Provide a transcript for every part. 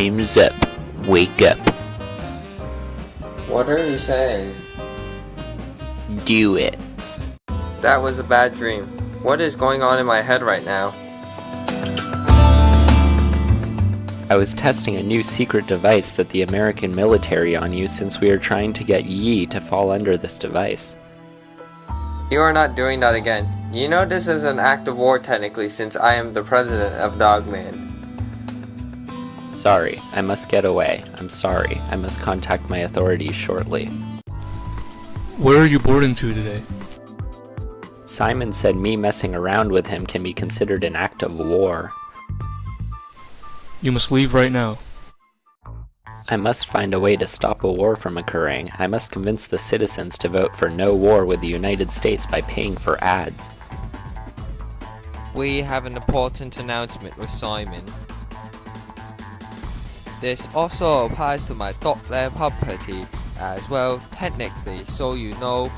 Time's up. Wake up. What are you saying? Do it. That was a bad dream. What is going on in my head right now? I was testing a new secret device that the American military on you since we are trying to get Yi to fall under this device. You are not doing that again. You know this is an act of war technically since I am the president of Dogland. Sorry, I must get away. I'm sorry. I must contact my authorities shortly. Where are you boarding to today? Simon said me messing around with him can be considered an act of war. You must leave right now. I must find a way to stop a war from occurring. I must convince the citizens to vote for no war with the United States by paying for ads. We have an important announcement with Simon. This also applies to my Dockland property as well, technically, so you know.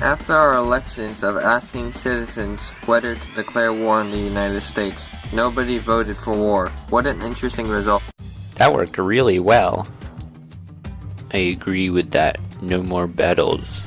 After our elections of asking citizens whether to declare war on the United States, nobody voted for war. What an interesting result. That worked really well. I agree with that. No more battles.